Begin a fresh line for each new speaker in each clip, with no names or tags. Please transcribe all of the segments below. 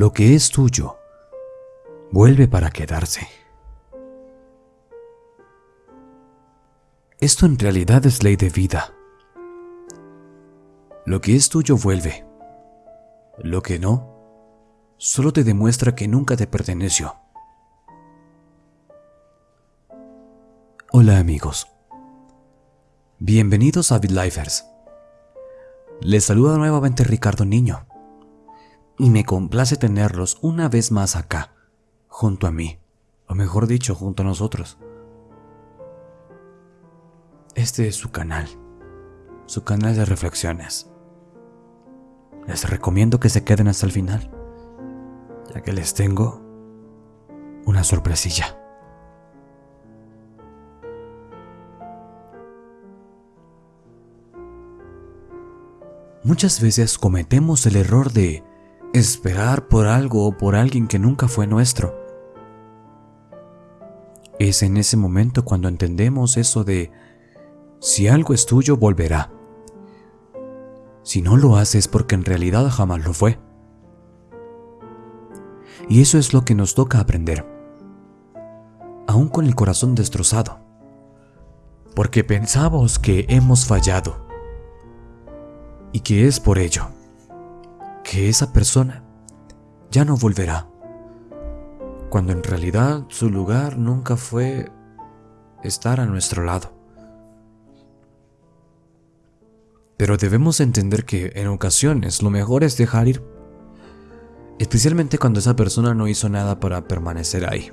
lo que es tuyo vuelve para quedarse. Esto en realidad es ley de vida. Lo que es tuyo vuelve. Lo que no, solo te demuestra que nunca te perteneció. Hola amigos. Bienvenidos a BitLifers. Les saluda nuevamente Ricardo Niño. Y me complace tenerlos una vez más acá, junto a mí, o mejor dicho, junto a nosotros. Este es su canal, su canal de reflexiones. Les recomiendo que se queden hasta el final, ya que les tengo una sorpresilla. Muchas veces cometemos el error de esperar por algo o por alguien que nunca fue nuestro. Es en ese momento cuando entendemos eso de si algo es tuyo, volverá. Si no lo haces porque en realidad jamás lo fue. Y eso es lo que nos toca aprender. Aún con el corazón destrozado. Porque pensamos que hemos fallado. Y que es por ello que esa persona ya no volverá. Cuando en realidad su lugar nunca fue estar a nuestro lado. Pero debemos entender que en ocasiones lo mejor es dejar ir, especialmente cuando esa persona no hizo nada para permanecer ahí.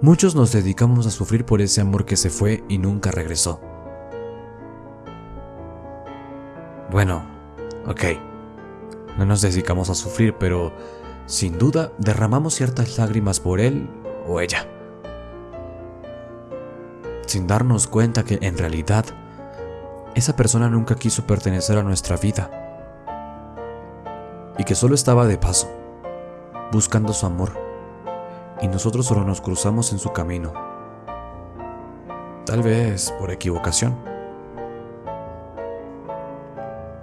Muchos nos dedicamos a sufrir por ese amor que se fue y nunca regresó. Bueno, ok, no nos dedicamos a sufrir, pero sin duda derramamos ciertas lágrimas por él o ella. Sin darnos cuenta que en realidad esa persona nunca quiso pertenecer a nuestra vida y que solo estaba de paso, buscando su amor, y nosotros solo nos cruzamos en su camino, tal vez por equivocación.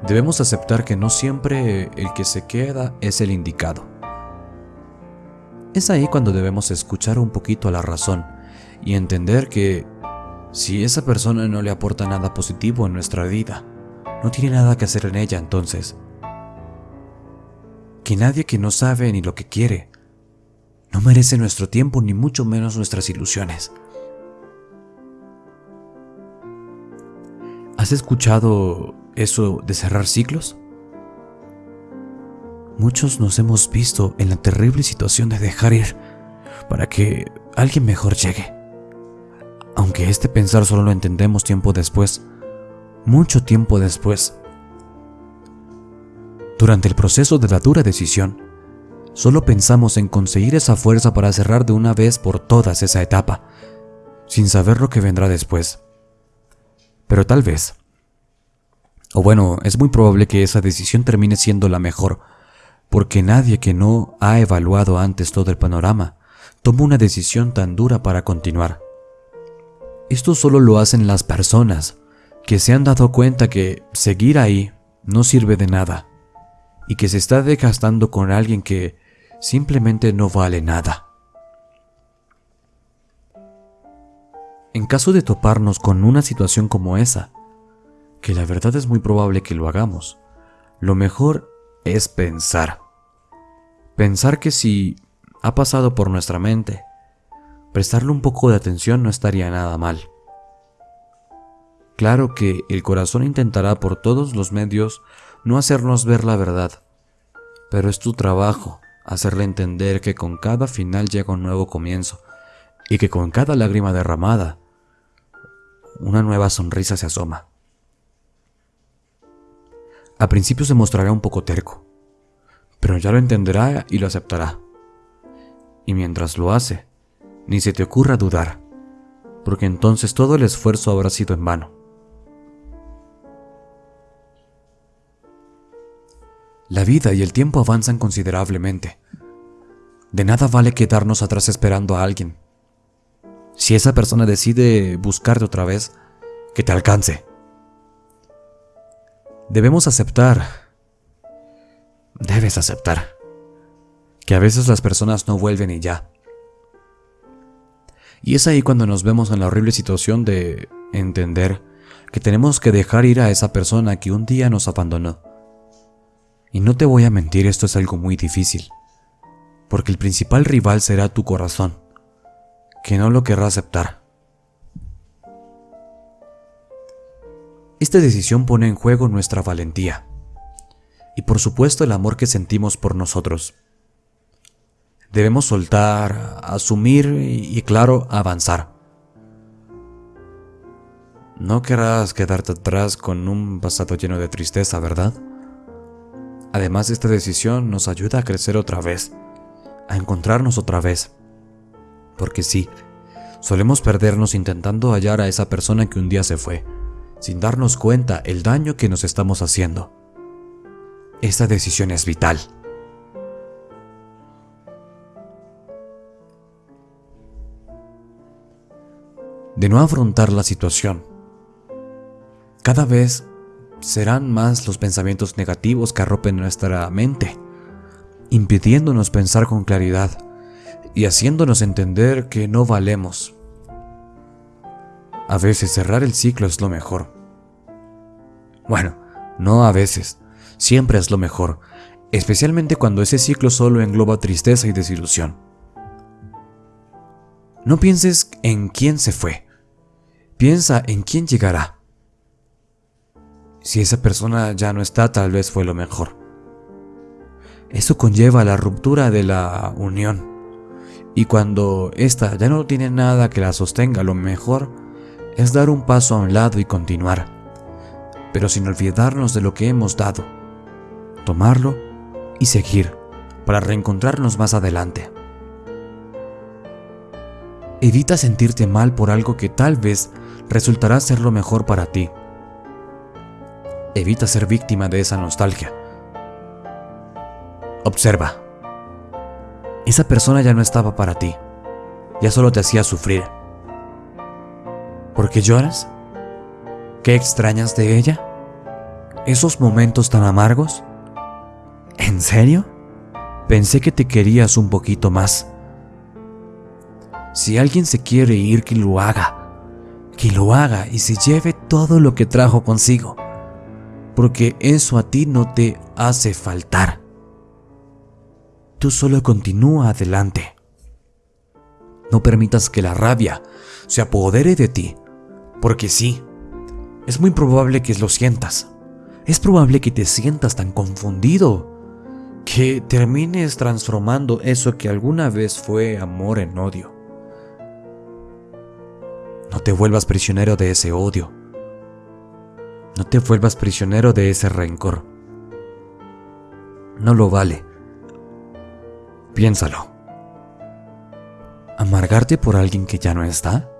Debemos aceptar que no siempre el que se queda es el indicado. Es ahí cuando debemos escuchar un poquito a la razón y entender que si esa persona no le aporta nada positivo en nuestra vida, no tiene nada que hacer en ella entonces. Que nadie que no sabe ni lo que quiere, no merece nuestro tiempo ni mucho menos nuestras ilusiones. ¿Has escuchado eso de cerrar ciclos? Muchos nos hemos visto en la terrible situación de dejar ir para que alguien mejor llegue. Aunque este pensar solo lo entendemos tiempo después, mucho tiempo después. Durante el proceso de la dura decisión, solo pensamos en conseguir esa fuerza para cerrar de una vez por todas esa etapa, sin saber lo que vendrá después. Pero tal vez, o bueno, es muy probable que esa decisión termine siendo la mejor, porque nadie que no ha evaluado antes todo el panorama toma una decisión tan dura para continuar. Esto solo lo hacen las personas que se han dado cuenta que seguir ahí no sirve de nada y que se está desgastando con alguien que simplemente no vale nada. En caso de toparnos con una situación como esa, que la verdad es muy probable que lo hagamos, lo mejor es pensar. Pensar que si ha pasado por nuestra mente prestarle un poco de atención no estaría nada mal. Claro que el corazón intentará por todos los medios no hacernos ver la verdad, pero es tu trabajo hacerle entender que con cada final llega un nuevo comienzo y que con cada lágrima derramada, una nueva sonrisa se asoma. A principio se mostrará un poco terco, pero ya lo entenderá y lo aceptará. Y mientras lo hace, ni se te ocurra dudar, porque entonces todo el esfuerzo habrá sido en vano. La vida y el tiempo avanzan considerablemente. De nada vale quedarnos atrás esperando a alguien. Si esa persona decide buscarte otra vez, que te alcance. Debemos aceptar debes aceptar que a veces las personas no vuelven y ya. Y es ahí cuando nos vemos en la horrible situación de entender que tenemos que dejar ir a esa persona que un día nos abandonó. Y no te voy a mentir, esto es algo muy difícil, porque el principal rival será tu corazón, que no lo querrá aceptar. Esta decisión pone en juego nuestra valentía y por supuesto el amor que sentimos por nosotros. Debemos soltar, asumir y, claro, avanzar. No querrás quedarte atrás con un pasado lleno de tristeza, ¿verdad? Además, esta decisión nos ayuda a crecer otra vez, a encontrarnos otra vez. Porque sí, solemos perdernos intentando hallar a esa persona que un día se fue, sin darnos cuenta el daño que nos estamos haciendo. Esta decisión es vital. De no afrontar la situación, cada vez serán más los pensamientos negativos que arropen nuestra mente, impidiéndonos pensar con claridad y haciéndonos entender que no valemos. A veces cerrar el ciclo es lo mejor. Bueno, no a veces, siempre es lo mejor, especialmente cuando ese ciclo solo engloba tristeza y desilusión. No pienses en quién se fue, piensa en quién llegará. Si esa persona ya no está, tal vez fue lo mejor. Eso conlleva la ruptura de la unión. Y cuando ésta ya no tiene nada que la sostenga, lo mejor es dar un paso a un lado y continuar, pero sin olvidarnos de lo que hemos dado, tomarlo y seguir para reencontrarnos más adelante. Evita sentirte mal por algo que tal vez resultará ser lo mejor para ti Evita ser víctima de esa nostalgia. Observa. Esa persona ya no estaba para ti. Ya solo te hacía sufrir. ¿Por qué lloras? ¿Qué extrañas de ella? ¿Esos momentos tan amargos? ¿En serio? Pensé que te querías un poquito más. Si alguien se quiere ir, que lo haga. Que lo haga y se lleve todo lo que trajo consigo porque eso a ti no te hace faltar. Tú solo continúa adelante. No permitas que la rabia se apodere de ti, porque sí, es muy probable que lo sientas. Es probable que te sientas tan confundido que termines transformando eso que alguna vez fue amor en odio. No te vuelvas prisionero de ese odio no te vuelvas prisionero de ese rencor. No lo vale. Piénsalo. ¿Amargarte por alguien que ya no está?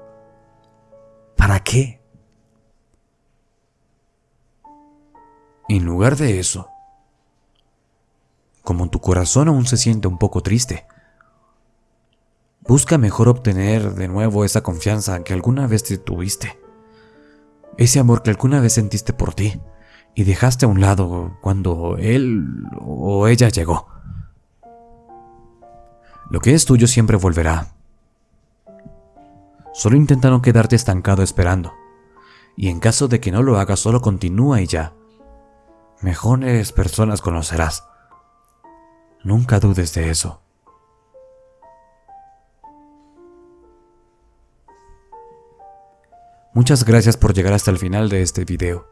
¿Para qué? En lugar de eso, como tu corazón aún se siente un poco triste, busca mejor obtener de nuevo esa confianza que alguna vez te tuviste ese amor que alguna vez sentiste por ti y dejaste a un lado cuando él o ella llegó. Lo que es tuyo siempre volverá. Solo intenta no quedarte estancado esperando. Y en caso de que no lo hagas, solo continúa y ya. Mejores personas conocerás. Nunca dudes de eso. Muchas gracias por llegar hasta el final de este video.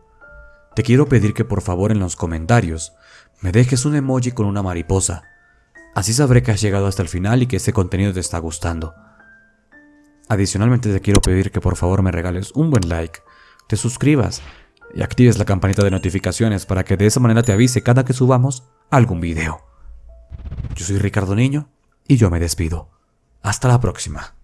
Te quiero pedir que por favor en los comentarios me dejes un emoji con una mariposa. Así sabré que has llegado hasta el final y que este contenido te está gustando. Adicionalmente te quiero pedir que por favor me regales un buen like, te suscribas y actives la campanita de notificaciones para que de esa manera te avise cada que subamos algún video. Yo soy Ricardo Niño y yo me despido. Hasta la próxima.